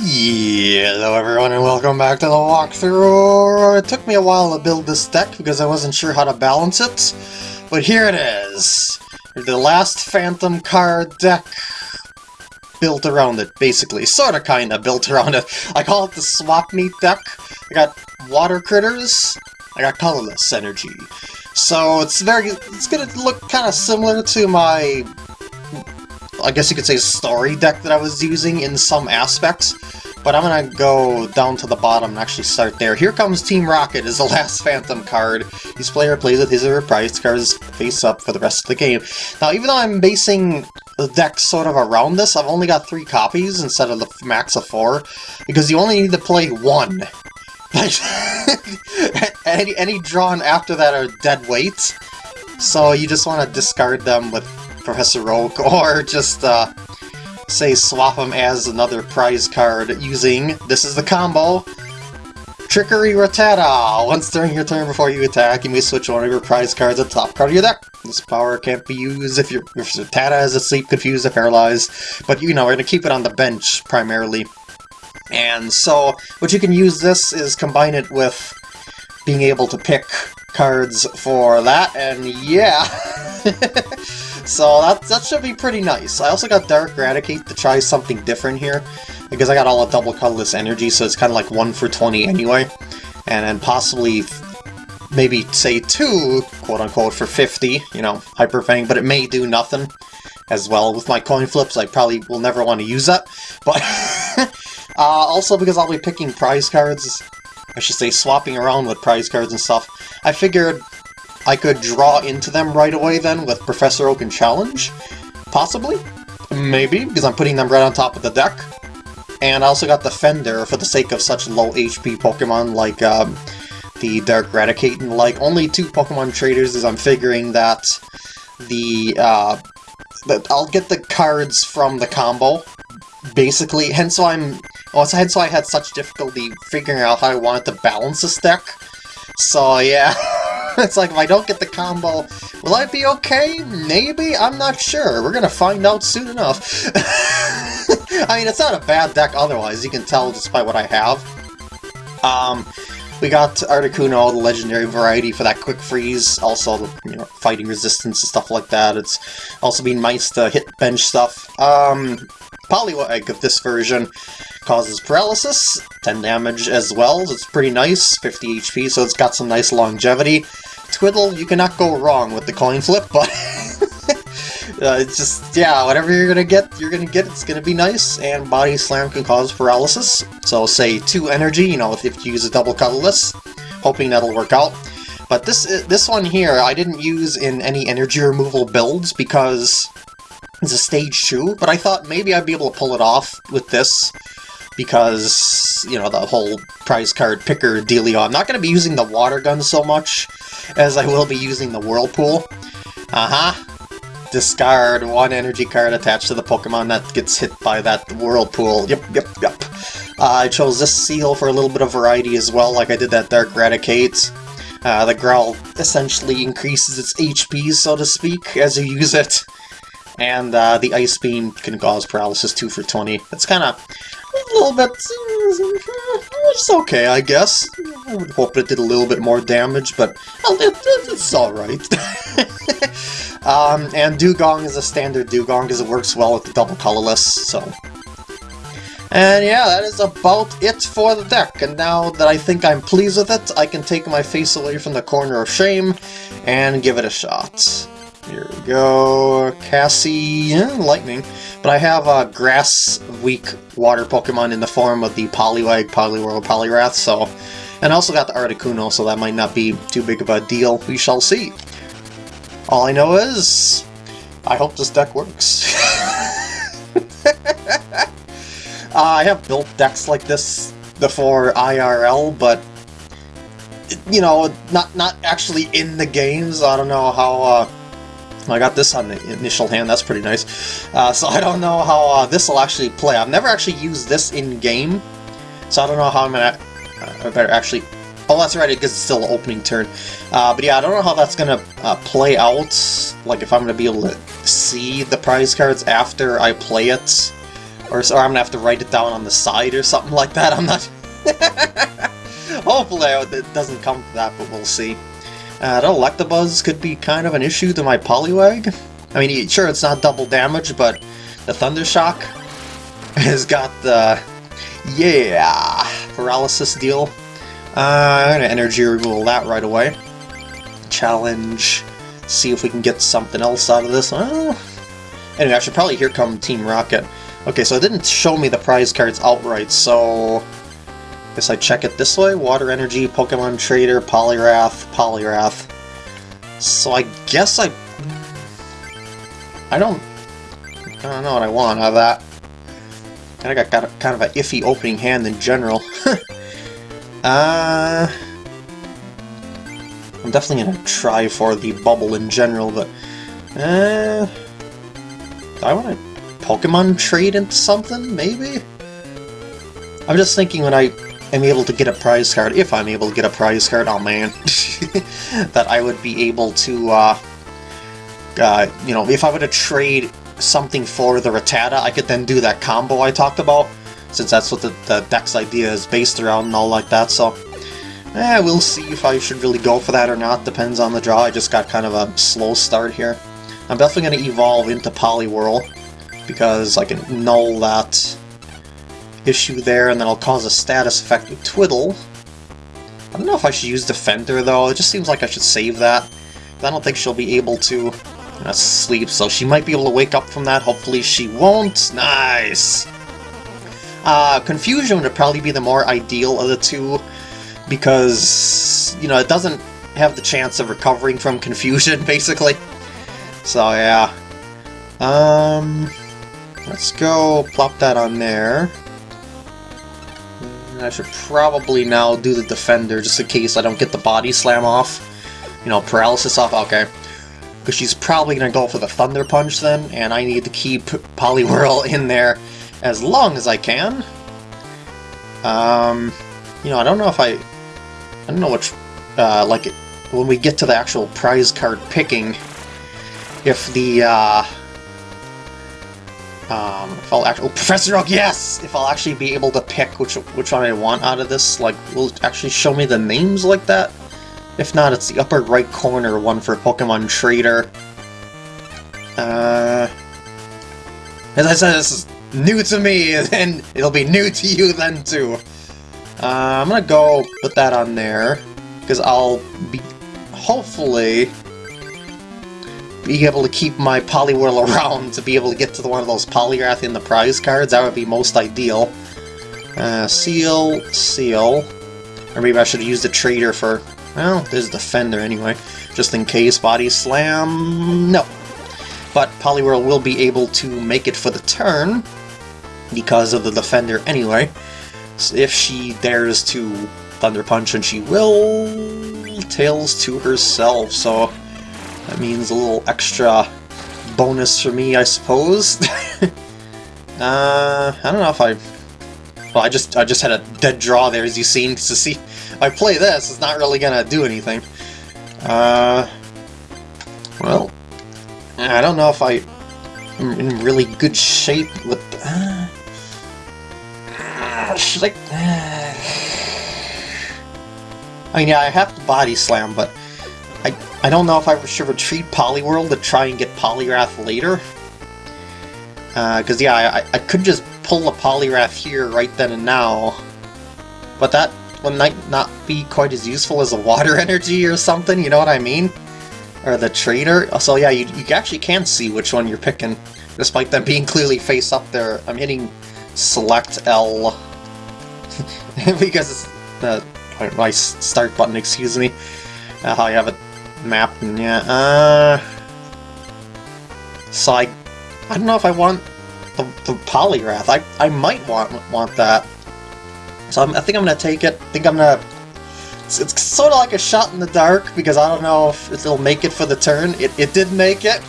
Hello everyone and welcome back to the walkthrough. It took me a while to build this deck because I wasn't sure how to balance it, but here it is. The last Phantom card deck built around it, basically. Sorta kinda built around it. I call it the Swap Meet deck. I got water critters, I got colorless energy. So it's very, it's gonna look kinda similar to my I guess you could say a story deck that I was using in some aspects, but I'm gonna go down to the bottom and actually start there. Here comes Team Rocket is the last Phantom card. Each player plays with his or her prize cards face up for the rest of the game. Now, even though I'm basing the deck sort of around this, I've only got three copies instead of the max of four, because you only need to play one. any, any drawn after that are dead weight, so you just want to discard them with Professor Oak, or just, uh, say, swap them as another prize card using, this is the combo, Trickery Rattata! Once during your turn before you attack, you may switch one of your prize cards to the top card of your deck. This power can't be used if your if Rattata is asleep, confused, or paralyzed, but you know, we're going to keep it on the bench, primarily. And so, what you can use this is combine it with being able to pick cards for that, and yeah! So that, that should be pretty nice. I also got Dark Raticate to try something different here, because I got all a double colorless energy, so it's kind of like 1 for 20 anyway. And then possibly maybe, say, 2, quote-unquote, for 50, you know, Hyper Fang, but it may do nothing as well. With my coin flips, I probably will never want to use that, but... uh, also because I'll be picking prize cards, I should say swapping around with prize cards and stuff, I figured I could draw into them right away then with Professor Oak and Challenge? Possibly? Maybe, because I'm putting them right on top of the deck. And I also got Defender for the sake of such low HP Pokemon like um, the Dark Raticate and like only two Pokemon traders as I'm figuring that the uh, I'll get the cards from the combo basically hence why I'm well, hence why I had such difficulty figuring out how I wanted to balance this deck so yeah it's like, if I don't get the combo, will I be okay? Maybe? I'm not sure. We're gonna find out soon enough. I mean, it's not a bad deck otherwise, you can tell by what I have. Um, we got Articuno, the legendary variety for that quick freeze, also the, you know, fighting resistance and stuff like that. It's also been nice to hit bench stuff. Um, Poliwag of this version causes paralysis, 10 damage as well. It's pretty nice, 50 HP, so it's got some nice longevity. Twiddle, you cannot go wrong with the coin flip, but uh, it's just, yeah, whatever you're gonna get, you're gonna get, it's gonna be nice, and Body Slam can cause paralysis. So say 2 energy, you know, if you use a double colorless, hoping that'll work out. But this this one here, I didn't use in any energy removal builds because it's a stage 2, but I thought maybe I'd be able to pull it off with this because, you know, the whole prize card picker dealio. I'm not going to be using the water gun so much as I will be using the whirlpool. Uh-huh. Discard one energy card attached to the Pokemon that gets hit by that whirlpool. Yep, yep, yep. Uh, I chose this Seel for a little bit of variety as well, like I did that Dark Raticate. Uh, the Growl essentially increases its HP, so to speak, as you use it. And uh, the Ice Beam can cause paralysis 2 for 20. It's kind of a little bit... It's okay, I guess. I would hope it did a little bit more damage, but it's alright. um, and Dewgong is a standard Dewgong because it works well with the double colorless, so... And yeah, that is about it for the deck, and now that I think I'm pleased with it, I can take my face away from the corner of shame and give it a shot. Here we go, Cassie, Lightning. But I have a grass-weak water Pokemon in the form of the Poliwag, Poliwhirl, Poliwrath, so... And I also got the Articuno, so that might not be too big of a deal. We shall see. All I know is... I hope this deck works. uh, I have built decks like this before IRL, but you know, not not actually in the games. I don't know how uh, I got this on the initial hand, that's pretty nice. Uh, so I don't know how uh, this will actually play. I've never actually used this in-game, so I don't know how I'm gonna... Uh, I better actually... Oh, that's right, because it's still opening turn. Uh, but yeah, I don't know how that's gonna uh, play out, like if I'm gonna be able to see the prize cards after I play it, Or, or I'm gonna have to write it down on the side or something like that, I'm not... Hopefully it doesn't come to that, but we'll see. Uh, the Electabuzz could be kind of an issue to my Poliwag. I mean, sure, it's not double damage, but the Thunder Shock has got the... Yeah! Paralysis deal. Uh, I'm gonna energy removal that right away. Challenge. See if we can get something else out of this. Anyway, I should probably here come Team Rocket. Okay, so it didn't show me the prize cards outright, so... Guess I check it this way. Water Energy, Pokemon Trader, Poliwrath, Poliwrath. So I guess I... I don't... I don't know what I want out of that. I got, got a, kind of an iffy opening hand in general. uh... I'm definitely gonna try for the bubble in general, but... Uh... I want to Pokemon trade into something, maybe? I'm just thinking when I am able to get a prize card, if I'm able to get a prize card, oh man, that I would be able to, uh, uh, you know, if I were to trade something for the Rattata, I could then do that combo I talked about, since that's what the, the deck's idea is based around and all like that, so... Eh, we'll see if I should really go for that or not, depends on the draw, I just got kind of a slow start here. I'm definitely going to evolve into Poliwhirl, because I can null that issue there, and then I'll cause a status effect with Twiddle. I don't know if I should use Defender, though, it just seems like I should save that. I don't think she'll be able to uh, sleep, so she might be able to wake up from that, hopefully she won't. Nice! Uh, Confusion would probably be the more ideal of the two, because, you know, it doesn't have the chance of recovering from Confusion, basically. So yeah. Um, let's go plop that on there. I should probably now do the Defender, just in case I don't get the Body Slam off. You know, Paralysis off, okay. Because she's probably going to go for the Thunder Punch then, and I need to keep Poliwhirl in there as long as I can. Um, you know, I don't know if I... I don't know which... Uh, like, when we get to the actual prize card picking, if the, uh... Um, if I'll actually- oh, Professor Oak, yes! If I'll actually be able to pick which which one I want out of this, like, will it actually show me the names like that? If not, it's the upper right corner one for Pokemon Trader. Uh... As I said, this is new to me, and it'll be new to you then, too. Uh, I'm gonna go put that on there, because I'll be, hopefully, be able to keep my Poliwhirl around to be able to get to one of those Poliwrath in the prize cards. That would be most ideal. Uh, Seel, Seel. Or maybe I should use the Trader for... Well, there's the Defender anyway. Just in case. Body Slam... No. But Poliwhirl will be able to make it for the turn because of the Defender anyway. So if she dares to Thunder Punch, and she will... Tails to herself, so... That means a little extra bonus for me, I suppose. uh, I don't know if I... Well, I just I just had a dead draw there, as you've seen, to see... If I play this, it's not really gonna do anything. Uh... Well... I don't know if I... am in really good shape with... Uh, I... Uh, I mean, yeah, I have to body slam, but I, I don't know if I should retreat Poliwhirl to try and get Poliwrath later. Because, uh, yeah, I, I could just pull a Poliwrath here right then and now. But that might not be quite as useful as a Water Energy or something, you know what I mean? Or the Trader. So yeah, you, you actually can see which one you're picking, despite them being clearly face up there. I'm hitting Select L because it's the my start button, excuse me. Uh, you have it map, yeah, uh... So I, I don't know if I want the, the Poliwrath. I, I might want want that. So I'm, i think I'm gonna take it. I think I'm gonna... It's, it's sort of like a shot in the dark, because I don't know if it'll make it for the turn. It, it did make it,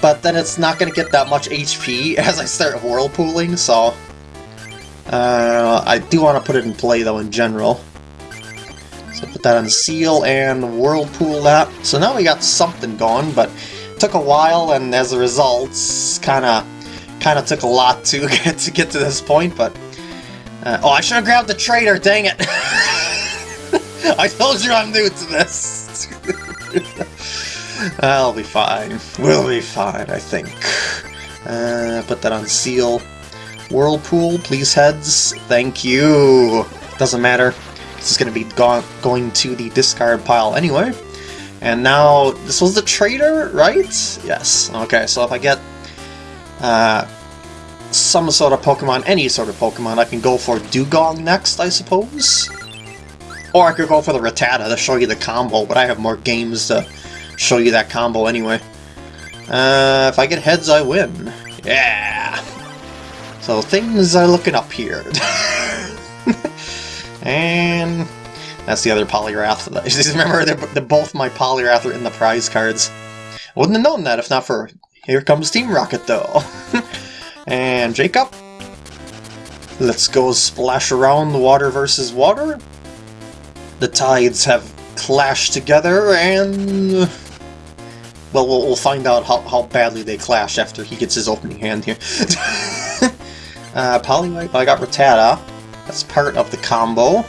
but then it's not gonna get that much HP as I start whirlpooling, so... Uh, I do want to put it in play, though, in general. Put that on Seel and Whirlpool that. So now we got something going, but took a while, and as a result, kind of kind of took a lot to get to get to this point, but... Uh, oh, I should have grabbed the trader, dang it! I told you I'm new to this! I'll be fine. We'll be fine, I think. Uh, put that on Seel. Whirlpool, please heads. Thank you. Doesn't matter. This is going to be go going to the discard pile anyway. And now, this was the trader, right? Yes. Okay, so if I get uh, some sort of Pokemon, any sort of Pokemon, I can go for Dewgong next, I suppose? Or I could go for the Rattata to show you the combo, but I have more games to show you that combo anyway. Uh, if I get heads, I win. Yeah! So things are looking up here. and that's the other Poliwrath. Remember, they're, they're, both my Poliwrath are in the prize cards. Wouldn't have known that if not for Here Comes Team Rocket, though. and Jacob. Let's go splash around the water versus water. The tides have clashed together, and... Well, we'll, we'll find out how, how badly they clash after he gets his opening hand here. Uh, Poliwag, I got Rattata. That's part of the combo.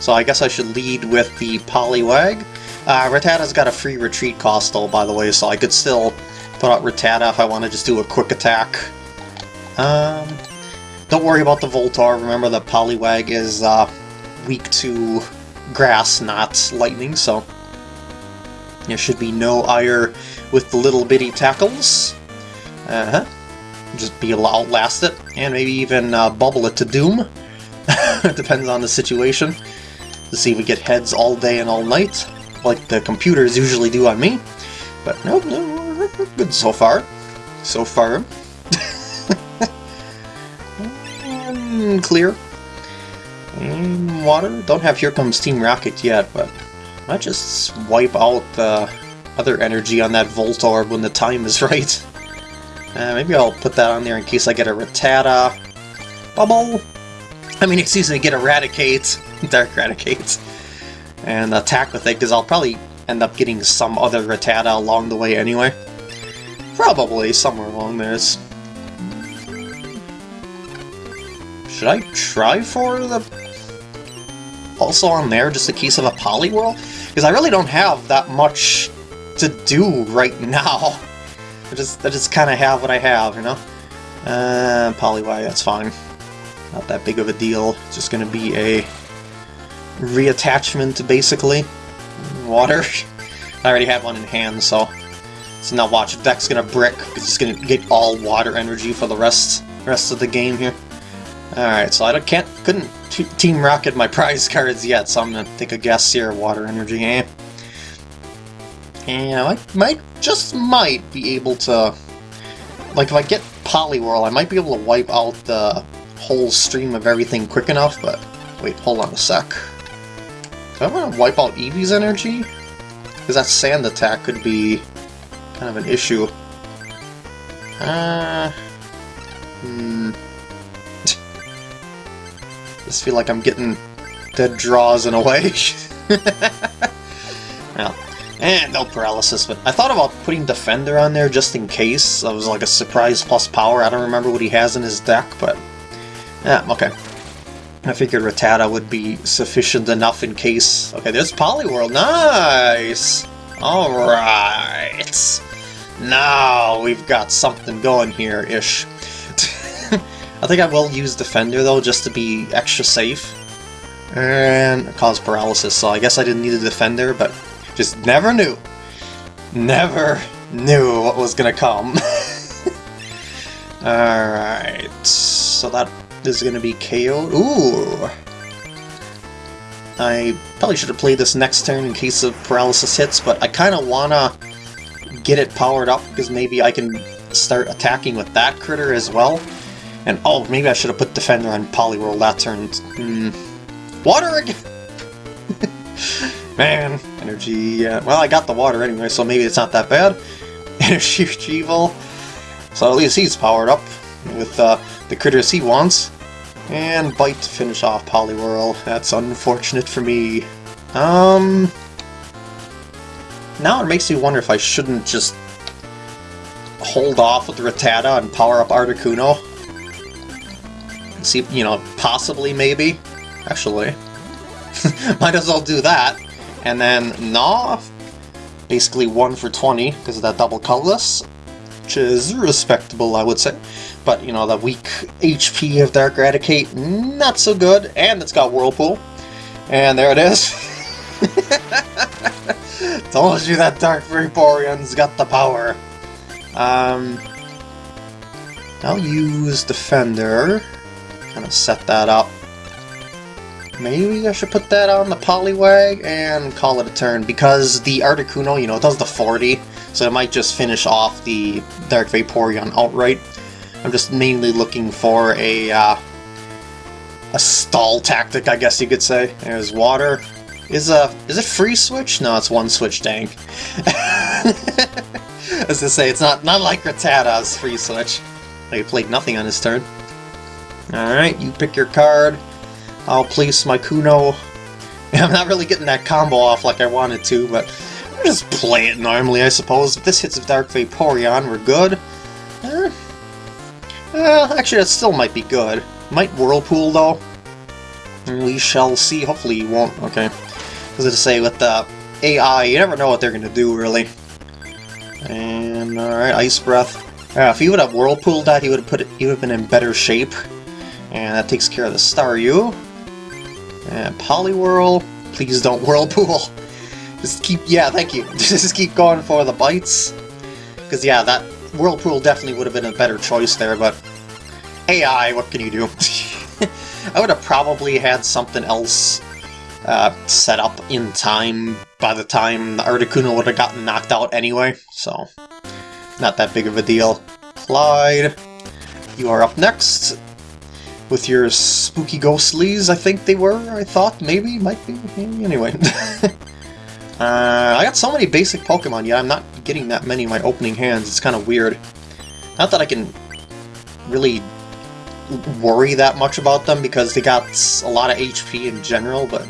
So I guess I should lead with the Poliwag. Uh, Rattata's got a free retreat cost though, by the way, so I could still put out Rattata if I want to just do a quick attack. Um, don't worry about the Voltorb, Remember the Poliwag is uh, weak to grass, not lightning, so there should be no ire with the little bitty tackles. Uh-huh just be able to outlast it, and maybe even uh, bubble it to doom. Depends on the situation. To see if we get heads all day and all night, like the computers usually do on me. But no, no, good so far. So far. clear. And water. Don't have Here Comes Team Rocket yet, but I might just wipe out the other energy on that Voltorb when the time is right. Uh, maybe I'll put that on there in case I get a Rattata. Bubble! I mean, excuse me, to get Eradicate. Dark Raticate. And attack with it, because I'll probably end up getting some other Rattata along the way anyway. Probably, somewhere along this. Should I try for the... Also on there, just a case of a Poliwhirl? Because I really don't have that much to do right now. I just, I just kind of have what I have, you know? Uh, Poliwag, that's fine. Not that big of a deal. It's just going to be a reattachment, basically. Water. I already have one in hand, so... So now watch, Deck's to brick, it's to get all water energy for the rest rest of the game here. Alright, so I can't, couldn't Team Rocket my prize cards yet, so I'm to take a guess here, water energy, eh? And I might, just might be able to... Like, if I get Poliwhirl, I might be able to wipe out the whole stream of everything quick enough, but... Wait, hold on a sec. Do I want to wipe out Eevee's energy? Because that sand attack could be kind of an issue. Uh... Hmm... just feel like I'm getting dead draws in a way. well, and no paralysis, but I thought about putting Defender on there just in case. It was like a surprise plus power. I don't remember what he has in his deck, but... Yeah, okay. I figured Rattata would be sufficient enough in case... Okay, there's Poliwhirl. Nice! Alright. Now we've got something going here-ish. I think I will use Defender, though, just to be extra safe. And cause paralysis, so I guess I didn't need a Defender, but just never knew. Never knew what was gonna come. Alright, so that is gonna be KO'd. Ooh! I probably should have played this next turn in case of paralysis hits, but I kind of want to get it powered up because maybe I can start attacking with that critter as well. And oh, maybe I should have put Defender on Poliwhirl that turn. Mm. Water again! Man, energy... Uh, well, I got the water anyway, so maybe it's not that bad. energy retrieval. So at least he's powered up with uh, the critters he wants. And Bite to finish off Poliwhirl. That's unfortunate for me. Um... Now it makes me wonder if I shouldn't just hold off with Rattata and power up Articuno. See, you know, possibly, maybe. Actually. Might as well do that. And then Gnaw, basically 1 for 20 because of that double colorless, which is respectable, I would say. But, you know, the weak HP of Dark Raticate, not so good. And it's got Whirlpool. And there it is. Told you that Dark Vaporeon's got the power. Um, I'll use Defender. Kind of set that up. Maybe I should put that on the Poliwag and call it a turn, because the Articuno, you know, it does the 40, so it might just finish off the Dark Vaporeon outright. I'm just mainly looking for a, uh, a stall tactic, I guess you could say. There's water. Is a is it free switch? No, it's one switch tank. As to say, it's not not like Rattata's free switch. He played nothing on his turn. Alright, you pick your card. I'll place my Kuno. I'm not really getting that combo off like I wanted to, but I'll just play it normally, I suppose. If this hits a Dark Vaporeon, we're good. Eh. Actually, that still might be good. Might Whirlpool, though. We shall see. Hopefully you won't. Okay. As I say, with the AI, you never know what they're going to do, really. And, alright, Ice Breath. Yeah, if he would have Whirlpool that, he would have put it, he would have been in better shape. And that takes care of the star. Staryu. And Poliwhirl, please don't Whirlpool. Just keep, yeah, thank you. Just keep going for the bites. Because, yeah, that Whirlpool definitely would have been a better choice there, but AI, what can you do? I would have probably had something else uh, set up in time by the time the Articuno would have gotten knocked out anyway, so not that big of a deal. Clyde, you are up next with your spooky ghostlies, I think they were, I thought, maybe, might be, maybe, anyway. uh, I got so many basic Pokemon, yet I'm not getting that many in my opening hands, it's kind of weird. Not that I can really worry that much about them, because they got a lot of HP in general, but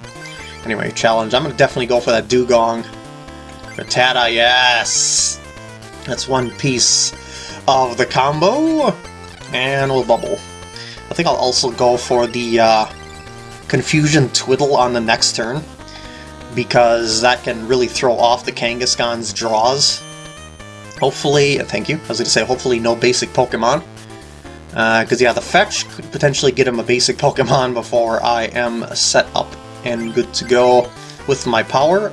Anyway, challenge. I'm going to definitely go for that Dewgong. Rattata, yes! That's one piece of the combo. And we'll bubble. I think I'll also go for the uh, Confusion Twiddle on the next turn. Because that can really throw off the Kangaskhan's draws. Hopefully, thank you, I was going to say hopefully no basic Pokemon. Because, uh, yeah, the Fetch could potentially get him a basic Pokemon before I am set up and good to go with my power.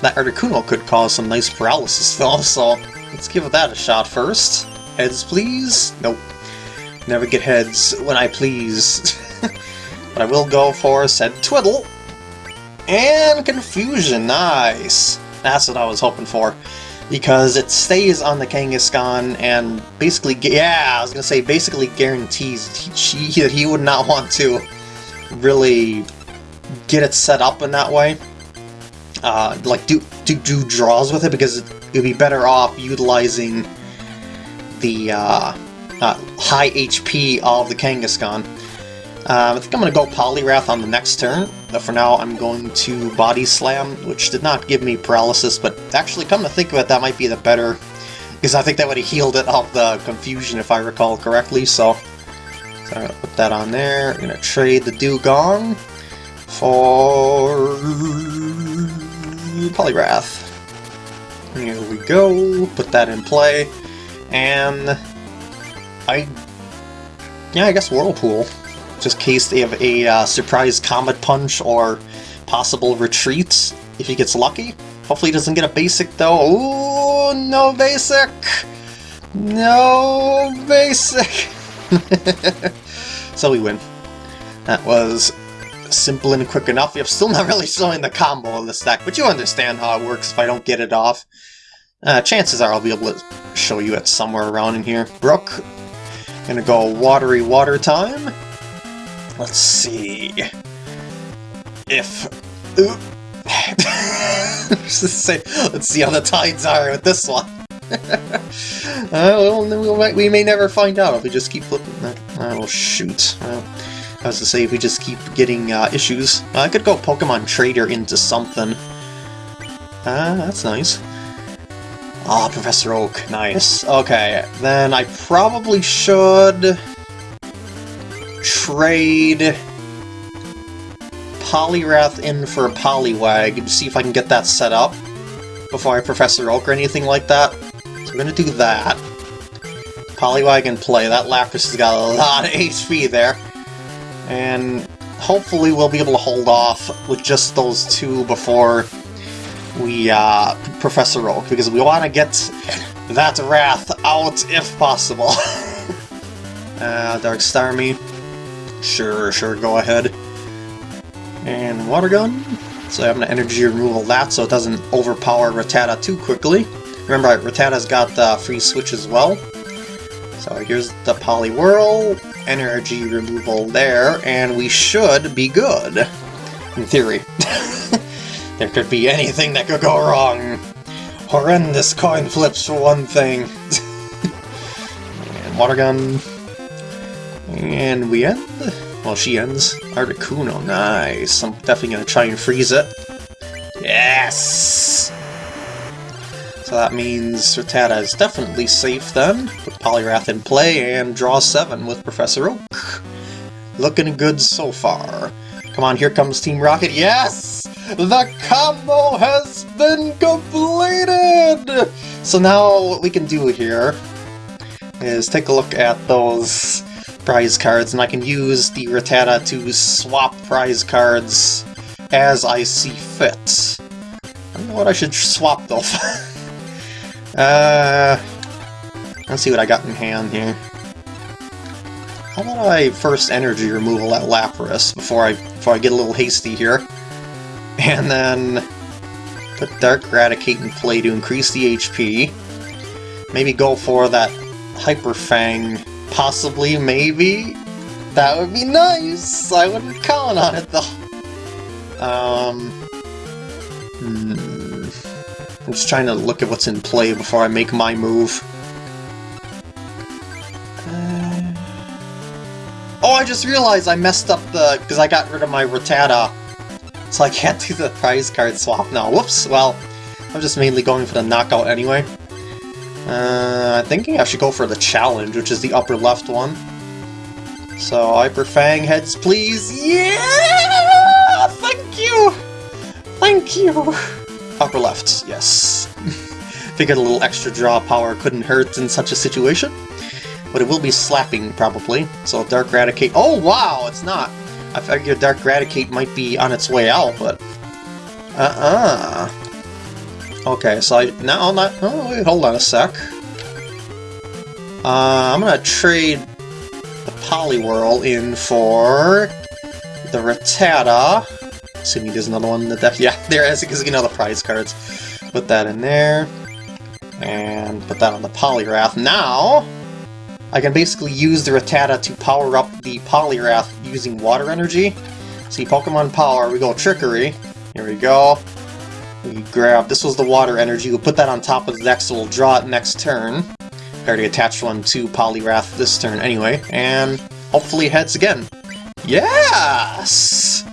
That Articuno could cause some nice paralysis though, so let's give that a shot first. Heads please? Nope. Never get heads when I please. but I will go for said Twiddle. And Confusion, nice! That's what I was hoping for. Because it stays on the Kangaskhan and basically, yeah, I was gonna say, basically guarantees that he would not want to really get it set up in that way. Uh, like, do, do, do draws with it, because it would be better off utilizing the uh, uh, high HP of the Kangaskhan. Uh, I think I'm going to go Poliwrath on the next turn, but for now I'm going to Body Slam, which did not give me paralysis, but actually come to think of it, that might be the better, because I think that would have healed it off the confusion if I recall correctly, so, so I'm going to put that on there, I'm going to trade the Dewgong, for Poliwrath. Here we go, put that in play, and I, yeah, I guess Whirlpool. Just in case they have a uh, surprise Comet Punch or possible retreats if he gets lucky. Hopefully he doesn't get a basic though. Oh, no basic! No basic! so we win. That was simple and quick enough. I'm still not really showing the combo of the stack, but you understand how it works if I don't get it off. Uh, chances are I'll be able to show you it somewhere around in here. Brook, gonna go watery water time. Let's see if. let's see how the tides are with this one. uh, well, we may never find out if we just keep flipping. Oh, shoot. Well, I was to say, if we just keep getting uh, issues. Uh, I could go Pokemon Trader into something. Ah, uh, that's nice. Ah, Professor Oak, nice. Okay, then I probably should trade Poliwrath in for a Poliwag and see if I can get that set up before I Professor Oak or anything like that. So we're gonna do that. Poliwag in play. That Lapras has got a lot of HP there. And hopefully we'll be able to hold off with just those two before we uh, Professor Oak, because we want to get that Wrath out if possible. uh, Dark Starmie. Sure, sure, go ahead. And Water Gun. So I'm going to energy removal that so it doesn't overpower Rattata too quickly. Remember, Rattata's got the free switch as well. So here's the Poliwhirl, energy removal there, and we should be good. In theory. there could be anything that could go wrong. Horrendous coin flips for one thing. and water gun. And we end. Well, she ends. Articuno, nice. I'm definitely to try and freeze it. Yes! So that means Rattata is definitely safe then, with Poliwrath in play, and draw 7 with Professor Oak. Looking good so far. Come on, here comes Team Rocket. Yes! The combo has been completed! So now what we can do here is take a look at those prize cards, and I can use the Rattata to swap prize cards as I see fit. I don't know what I should swap though. Uh, let's see what I got in hand here. How about I first energy removal that Lapras before I before I get a little hasty here, and then put Dark Raticate in play to increase the HP. Maybe go for that Hyper Fang, possibly, maybe. That would be nice. I wouldn't count on it though. Um. Hmm. I'm just trying to look at what's in play before I make my move. Uh... Oh, I just realized I messed up the... because I got rid of my Rattata. So I can't do the prize card swap now. Whoops! Well, I'm just mainly going for the knockout anyway. Uh, I'm thinking I should go for the challenge, which is the upper left one. So, Hyper Fang heads, please! Yeah! Thank you! Thank you! Upper left, yes. Figured a little extra draw power couldn't hurt in such a situation. But it will be slapping, probably. So Dark Raticate... Oh, wow! It's not! I figured Dark Raticate might be on its way out, but... Uh-uh. Okay, so I... Now, not... Oh, wait, hold on a sec. Uh, I'm gonna trade the Poliwhirl in for the Rattata. Assuming there's another one that def yeah, there is because you know the prize cards. Put that in there. And put that on the Poliwrath. Now, I can basically use the Rattata to power up the Poliwrath using water energy. See, Pokemon Power, we go Trickery. Here we go. We grab, this was the water energy, we'll put that on top of the deck so we'll draw it next turn. I already attached one to Poliwrath this turn anyway, and hopefully it heads again. Yes!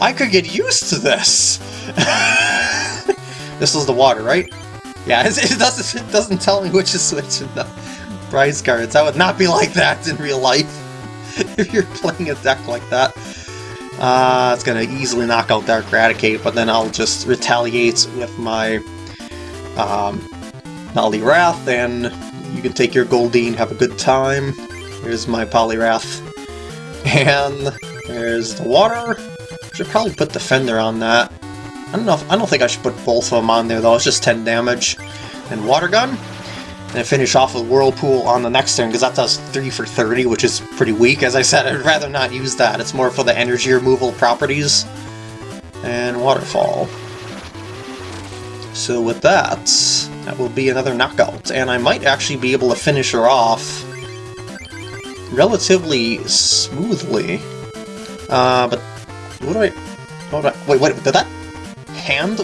I could get used to this! this was the water, right? Yeah, it doesn't, it doesn't tell me which is which in the prize cards. I would not be like that in real life. if you're playing a deck like that. Uh, it's gonna easily knock out Dark Raticate, but then I'll just retaliate with my um, Poliwrath, and you can take your Goldeen, have a good time. Here's my Poliwrath. And there's the water. Should probably put Defender on that. I don't know if, I don't think I should put both of them on there though, it's just 10 damage. And Water Gun. And finish off with Whirlpool on the next turn, because that does 3 for 30, which is pretty weak. As I said, I'd rather not use that. It's more for the energy removal properties. And Waterfall. So with that, that will be another knockout. And I might actually be able to finish her off relatively smoothly. Uh, but what do I... What do I... Wait, wait, did that... Hand...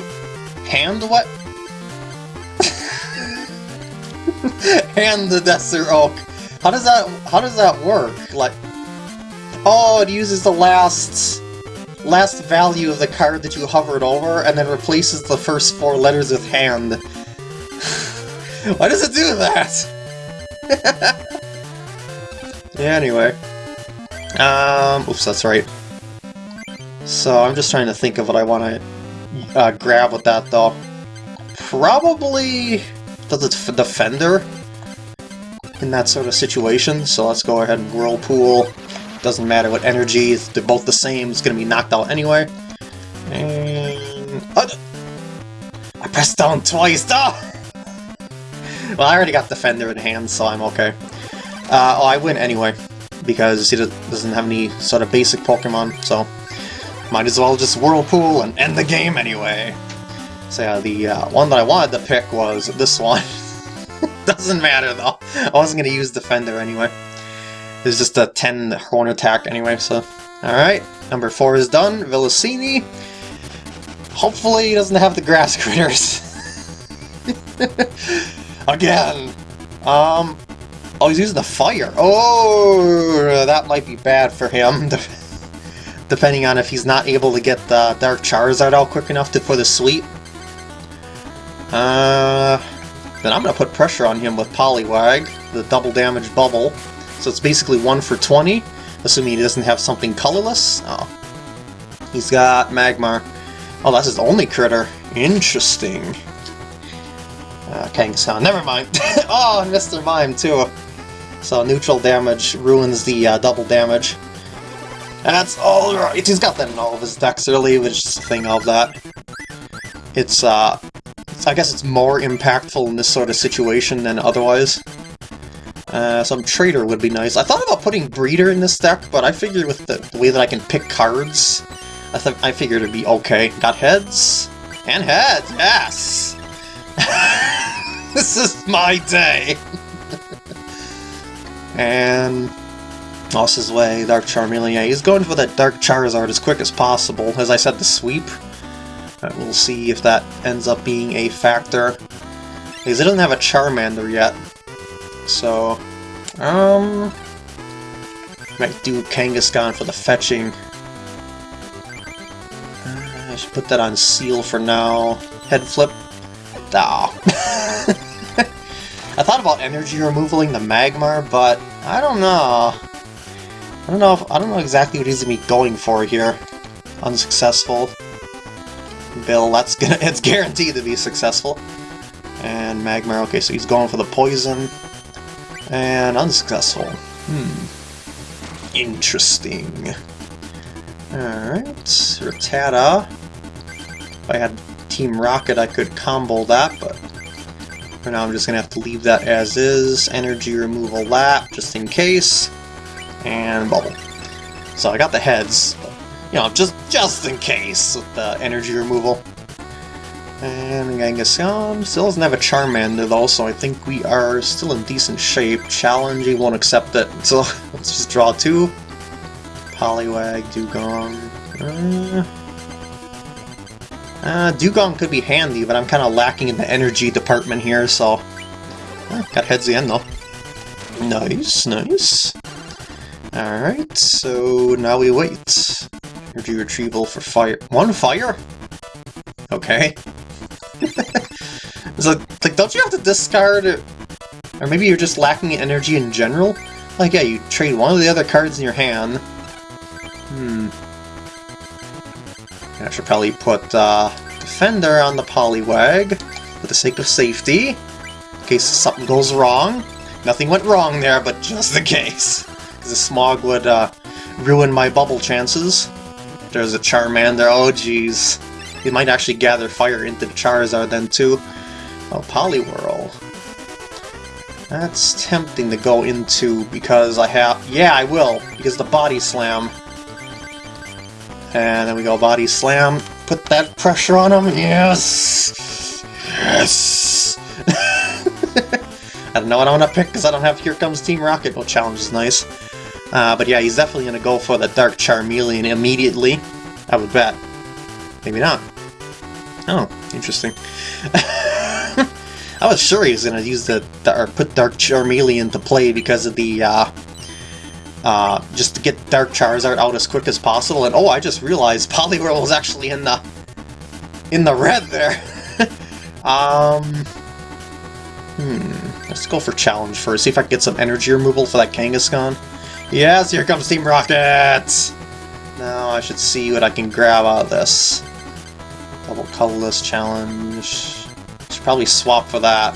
Hand what? hand the Desert Oak. How does that... How does that work? Like... Oh, it uses the last... Last value of the card that you hovered over, and then replaces the first four letters with hand. Why does it do that? yeah, anyway. Um, oops, that's right. So I'm just trying to think of what I want to uh, grab with that, though. Probably the Defender in that sort of situation, so let's go ahead and Whirlpool. Doesn't matter what energy, they're both the same, it's going to be knocked out anyway. And... Oh, I pressed down twice! Oh! Well, I already got Defender in hand, so I'm okay. Uh, oh, I win anyway, because he doesn't have any sort of basic Pokemon, so might as well just Whirlpool and end the game anyway. So yeah, the uh, one that I wanted to pick was this one. Doesn't matter though. I wasn't going to use Defender anyway. It's just a 10 horn attack anyway, so... Alright, number 4 is done. Villasini. Hopefully he doesn't have the grass critters. Again! Um... Oh, he's using the fire. Oh, that might be bad for him. depending on if he's not able to get the Dark Charizard out quick enough to, for the sweep. Uh, then I'm going to put pressure on him with Poliwag, the double damage bubble. So it's basically 1 for 20, assuming he doesn't have something colorless. Oh. He's got Magmar. Oh, that's his only critter. Interesting. Uh, Kangaskhan, never mind. oh, Mr. Mime too. So neutral damage ruins the uh, double damage. That's alright. He's got that in all of his decks early, which is the thing of that. It's, uh... I guess it's more impactful in this sort of situation than otherwise. Uh, some Trader would be nice. I thought about putting Breeder in this deck, but I figured with the, the way that I can pick cards, I, th I figured it'd be okay. Got heads? And heads, yes! this is my day! and lost his way, Dark Charmeleon. He's going for that Dark Charizard as quick as possible. As I said, the sweep. But we'll see if that ends up being a factor. Because he doesn't have a Charmander yet. So, um... Might do Kangaskhan for the fetching. Uh, I should put that on Seel for now. Head flip. Ah. I thought about energy removaling the Magmar, but I don't know. I don't know if, I don't know exactly what he's gonna be going for here. Unsuccessful. Bill, that's gonna it's guaranteed to be successful. And Magmar, okay, so he's going for the poison. And unsuccessful. Hmm. Interesting. Alright, Rattata. If I had Team Rocket, I could combo that, but for now I'm just gonna have to leave that as is. Energy removal lap, just in case and bubble. So I got the heads, you know, just just in case with the energy removal. And Kangaskhan still doesn't have a Charmander though, so I think we are still in decent shape. Challenge, he won't accept it, so let's just draw two. Poliwag, Dewgong... Uh, uh, Dewgong could be handy, but I'm kind of lacking in the energy department here, so... Uh, got heads again though. Nice, nice. Alright, so now we wait. Energy retrieval for fire. One fire? Okay. it's like, like, don't you have to discard it? Or maybe you're just lacking energy in general? Like, yeah, you trade one of the other cards in your hand. Hmm. I should probably put uh, Defender on the Poliwag for the sake of safety. In case something goes wrong. Nothing went wrong there, but just in case the smog would uh, ruin my bubble chances. There's a Charmander, oh jeez. He might actually gather fire into the Charizard then too. Oh, Poliwhirl. That's tempting to go into because I have... Yeah, I will, because the Body Slam. And then we go Body Slam, put that pressure on him, yes! Yes! I don't know what I want to pick because I don't have Here Comes Team Rocket. Well, challenge is nice. Uh, but yeah, he's definitely going to go for the Dark Charmeleon immediately. I would bet. Maybe not. Oh, interesting. I was sure he was going to use the, the, or put Dark Charmeleon to play because of the, uh, uh, just to get Dark Charizard out as quick as possible, and oh, I just realized Poliwhirl was actually in the, in the red there. um, Hmm, let's go for challenge first, see if I can get some energy removal for that Kangaskhan. Yes, here comes Team Rocket! Now I should see what I can grab out of this. Double colorless challenge. Should probably swap for that.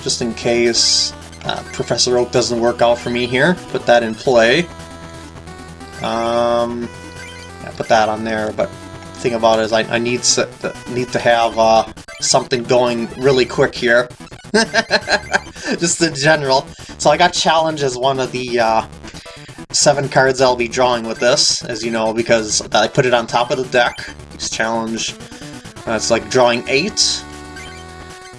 Just in case uh, Professor Oak doesn't work out for me here. Put that in play. Um, yeah, put that on there, but the thing about it is I, I need, to, need to have uh, something going really quick here. Just in general. So I got Challenge as one of the uh, seven cards I'll be drawing with this, as you know, because I put it on top of the deck. It's Challenge. That's like drawing eight.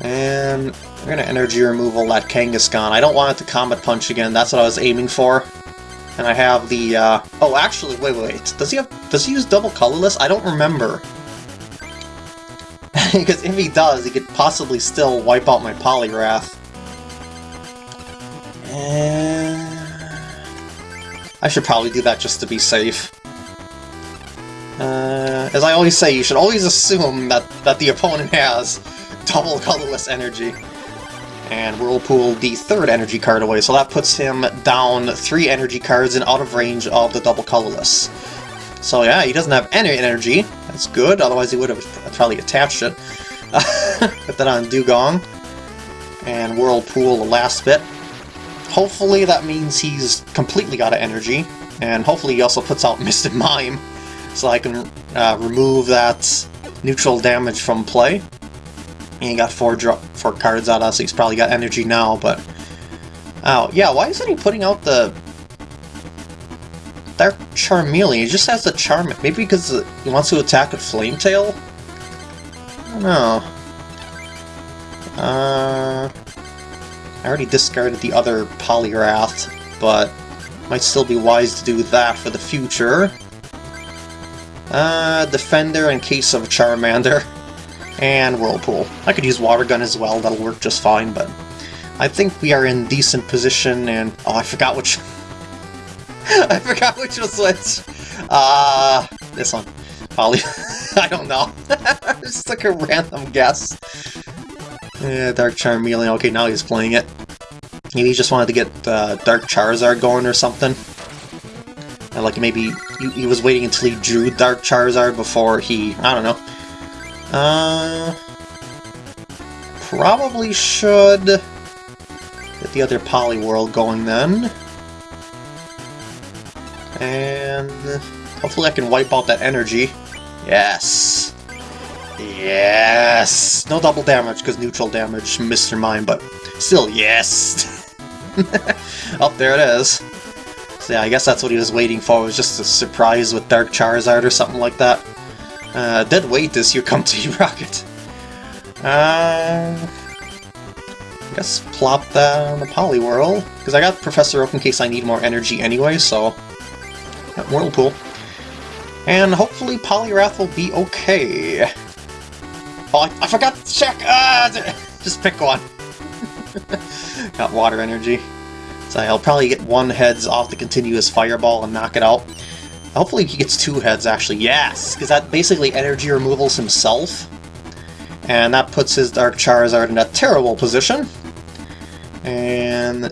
And we're gonna energy removal that Kangaskhan. I don't want it to Comet Punch again, that's what I was aiming for. And I have the, uh... Oh, actually, wait, wait, wait. Does he have... Does he use double colorless? I don't remember. because if he does, he could possibly still wipe out my Poliwrath. And... I should probably do that just to be safe. Uh, as I always say, you should always assume that, that the opponent has double colorless energy. And Whirlpool the third energy card away, so that puts him down three energy cards and out of range of the double colorless. So yeah, he doesn't have any energy. That's good, otherwise he would have probably attached it. Put that on Dewgong. And Whirlpool the last bit. Hopefully that means he's completely out of energy. And hopefully he also puts out Mr. Mime, so I can uh, remove that neutral damage from play. And he got four drop four cards out of so he's probably got energy now, but... Oh, yeah, why isn't he putting out the... Dark Charmeleon? He just has the Charm... Maybe because he wants to attack with Flametail? I don't know. Uh... I already discarded the other Poliwrath, but might still be wise to do that for the future. Uh, Defender in case of Charmander and Whirlpool. I could use Water Gun as well, that'll work just fine, but I think we are in decent position, and... Oh, I forgot which... I forgot which was which! Uh, this one. Probably... I don't know. Just like a random guess. Yeah, Dark Charmeleon. Okay, now he's playing it. Maybe he just wanted to get uh, Dark Charizard going or something. And like maybe he, he was waiting until he drew Dark Charizard before he... I don't know. Uh, probably should get the other Poliwhirl going then. And hopefully I can wipe out that energy. Yes! Yes! No double damage, because neutral damage, Mr. Mime, but still, yes! oh, there it is. So yeah, I guess that's what he was waiting for, was just a surprise with Dark Charizard or something like that. Uh, dead weight is you come to Rocket. Uh, I guess plop that on the Poliwhirl, because I got Professor Oak in case I need more energy anyway, so... Whirlpool. And hopefully Poliwrath will be okay. I, forgot to check! Ah, just pick one. got water energy. So I'll probably get one heads off the continuous fireball and knock it out. Hopefully he gets two heads, actually. Yes! Because that basically energy removals himself. And that puts his Dark Charizard in a terrible position. And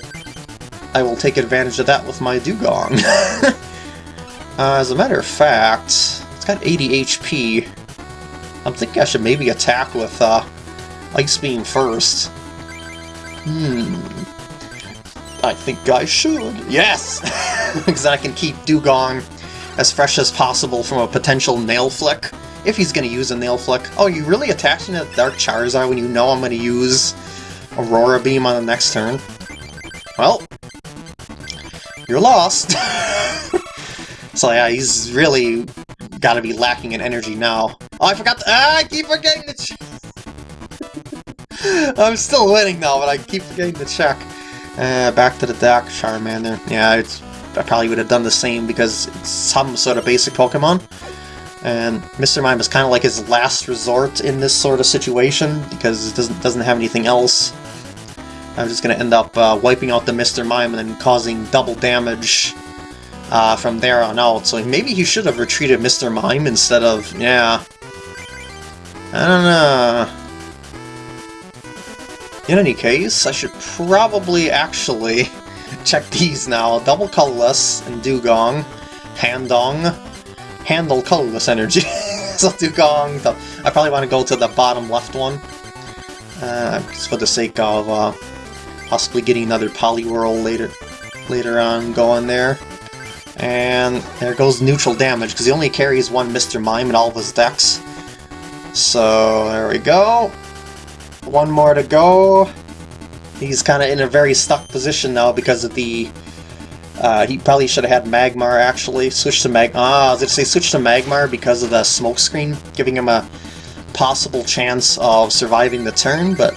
I will take advantage of that with my Dewgong. uh, as a matter of fact, it's got 80 HP. I'm thinking I should maybe attack with uh, Ice Beam first. Hmm. I think I should. Yes! because I can keep Dewgong as fresh as possible from a potential Nail Flick, if he's going to use a Nail Flick. Oh, you really attaching a Dark Charizard when you know I'm going to use Aurora Beam on the next turn? Well, you're lost. so yeah, he's really got to be lacking in energy now. Oh, I forgot to- ah, I keep forgetting to check! I'm still winning now, but I keep forgetting to check. Uh, back to the deck, Charmander. Yeah, it's I probably would have done the same because it's some sort of basic Pokemon. And Mr. Mime is kind of like his last resort in this sort of situation because it doesn't doesn't have anything else. I'm just going to end up uh, wiping out the Mr. Mime and then causing double damage uh, from there on out. So maybe he should have retreated Mr. Mime instead of... yeah. I don't know. In any case, I should probably actually check these now. Double colorless and Dewgong, Handong, handle colorless energy. so Dewgong, the, I probably want to go to the bottom left one. Uh, just for the sake of uh, possibly getting another Poliwhirl later, later on going there. And there goes neutral damage, because he only carries one Mr. Mime in all of his decks. So, there we go. One more to go. He's kind of in a very stuck position now because of the... Uh, he probably should have had Magmar, actually. Switch to Mag... Ah, I was going to say switch to Magmar because of the smokescreen, giving him a possible chance of surviving the turn, but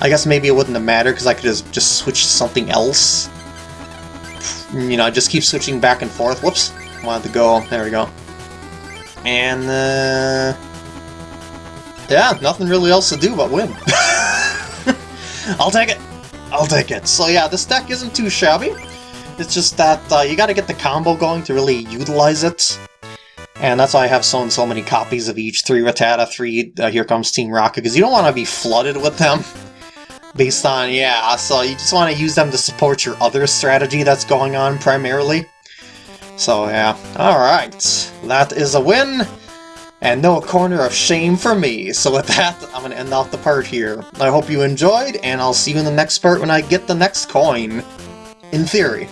I guess maybe it wouldn't have mattered because I could just, just switch to something else. You know, just keep switching back and forth. Whoops. Wanted to go. There we go. And, uh... Yeah, nothing really else to do but win. I'll take it. I'll take it. So yeah, this deck isn't too shabby. It's just that uh, you gotta get the combo going to really utilize it. And that's why I have so and so many copies of each. Three Rattata, three uh, Here Comes Team Rocket, because you don't want to be flooded with them. Based on, yeah, so you just want to use them to support your other strategy that's going on primarily. So yeah, alright. That is a win, and no corner of shame for me. So with that, I'm going to end off the part here. I hope you enjoyed, and I'll see you in the next part when I get the next coin. In theory.